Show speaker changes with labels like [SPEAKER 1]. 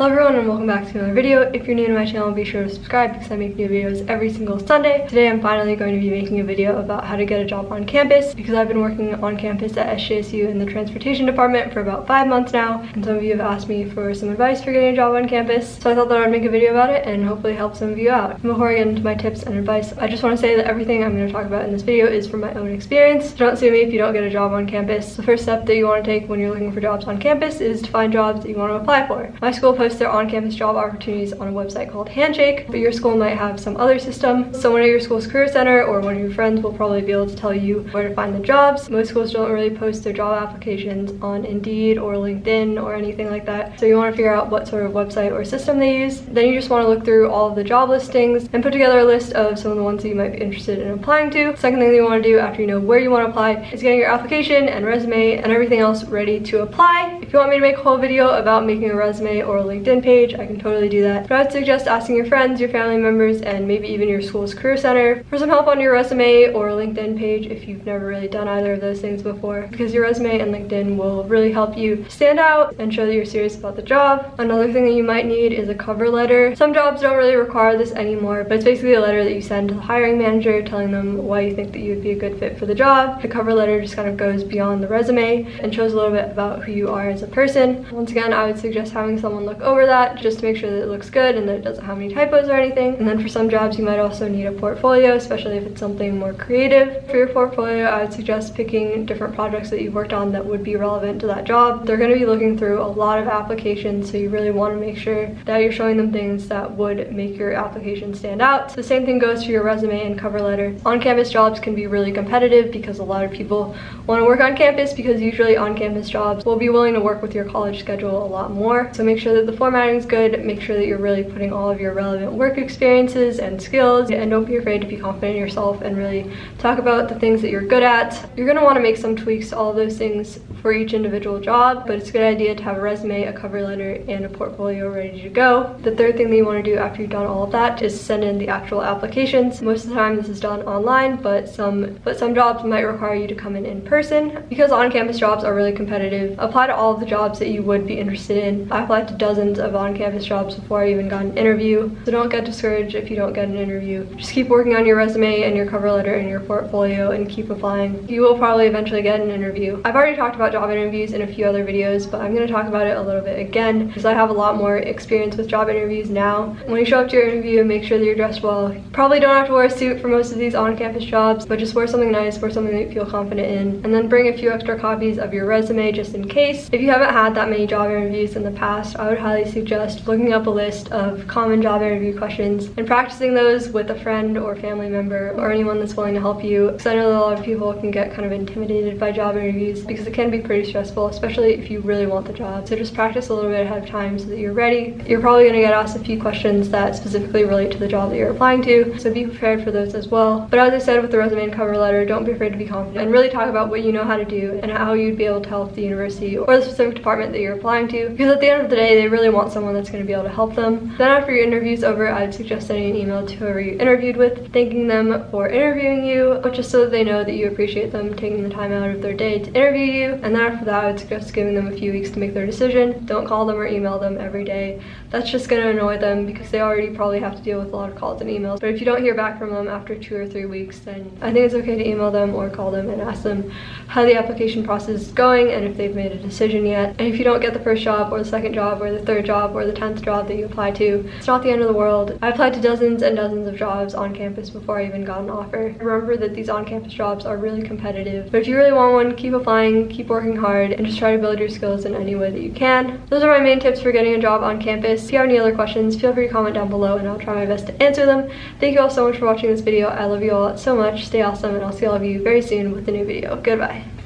[SPEAKER 1] Hello everyone and welcome back to another video. If you're new to my channel, be sure to subscribe because I make new videos every single Sunday. Today I'm finally going to be making a video about how to get a job on campus because I've been working on campus at SJSU in the transportation department for about five months now and some of you have asked me for some advice for getting a job on campus. So I thought that I'd make a video about it and hopefully help some of you out. Before I get into my tips and advice, I just want to say that everything I'm going to talk about in this video is from my own experience. So don't sue me if you don't get a job on campus. The first step that you want to take when you're looking for jobs on campus is to find jobs that you want to apply for. My school posts their on-campus job opportunities on a website called Handshake, but your school might have some other system. Someone at your school's career center or one of your friends will probably be able to tell you where to find the jobs. Most schools don't really post their job applications on Indeed or LinkedIn or anything like that. So you want to figure out what sort of website or system they use. Then you just want to look through all of the job listings and put together a list of some of the ones that you might be interested in applying to. Second thing that you want to do after you know where you want to apply is getting your application and resume and everything else ready to apply. If you want me to make a whole video about making a resume or a LinkedIn page, I can totally do that. But I'd suggest asking your friends, your family members, and maybe even your school's career center for some help on your resume or LinkedIn page if you've never really done either of those things before because your resume and LinkedIn will really help you stand out and show that you're serious about the job. Another thing that you might need is a cover letter. Some jobs don't really require this anymore, but it's basically a letter that you send to the hiring manager telling them why you think that you would be a good fit for the job. The cover letter just kind of goes beyond the resume and shows a little bit about who you are as a person. Once again, I would suggest having someone look over that just to make sure that it looks good and that it doesn't have any typos or anything. And then for some jobs, you might also need a portfolio, especially if it's something more creative. For your portfolio, I would suggest picking different projects that you've worked on that would be relevant to that job. They're going to be looking through a lot of applications, so you really want to make sure that you're showing them things that would make your application stand out. The same thing goes for your resume and cover letter. On-campus jobs can be really competitive because a lot of people want to work on campus because usually on-campus jobs will be willing to work with your college schedule a lot more. So make sure that the formatting is good, make sure that you're really putting all of your relevant work experiences and skills and don't be afraid to be confident in yourself and really talk about the things that you're good at. You're going to want to make some tweaks to all those things for each individual job, but it's a good idea to have a resume, a cover letter, and a portfolio ready to go. The third thing that you want to do after you've done all of that is send in the actual applications. Most of the time this is done online, but some but some jobs might require you to come in in person. Because on-campus jobs are really competitive, apply to all of the jobs that you would be interested in. I applied to dozens of on-campus jobs before I even got an interview, so don't get discouraged if you don't get an interview. Just keep working on your resume and your cover letter and your portfolio and keep applying. You will probably eventually get an interview. I've already talked about job interviews in a few other videos, but I'm going to talk about it a little bit again because I have a lot more experience with job interviews now. When you show up to your interview, make sure that you're dressed well. You probably don't have to wear a suit for most of these on-campus jobs, but just wear something nice, wear something that you feel confident in, and then bring a few extra copies of your resume just in case. If you haven't had that many job interviews in the past, I would suggest looking up a list of common job interview questions and practicing those with a friend or family member or anyone that's willing to help you because I know that a lot of people can get kind of intimidated by job interviews because it can be pretty stressful, especially if you really want the job. So just practice a little bit ahead of time so that you're ready. You're probably gonna get asked a few questions that specifically relate to the job that you're applying to, so be prepared for those as well. But as I said with the resume and cover letter, don't be afraid to be confident and really talk about what you know how to do and how you'd be able to help the university or the specific department that you're applying to. Because at the end of the day, they really want someone that's gonna be able to help them. Then after your interview's over, I'd suggest sending an email to whoever you interviewed with, thanking them for interviewing you, but just so that they know that you appreciate them taking the time out of their day to interview you. And then after that, I would suggest giving them a few weeks to make their decision. Don't call them or email them every day. That's just going to annoy them because they already probably have to deal with a lot of calls and emails. But if you don't hear back from them after two or three weeks, then I think it's okay to email them or call them and ask them how the application process is going and if they've made a decision yet. And if you don't get the first job or the second job or the third job or the 10th job that you apply to, it's not the end of the world. I applied to dozens and dozens of jobs on campus before I even got an offer. Remember that these on-campus jobs are really competitive. But if you really want one, keep applying, keep working hard, and just try to build your skills in any way that you can. Those are my main tips for getting a job on campus. If you have any other questions, feel free to comment down below and I'll try my best to answer them. Thank you all so much for watching this video. I love you all so much. Stay awesome and I'll see all of you very soon with a new video. Goodbye.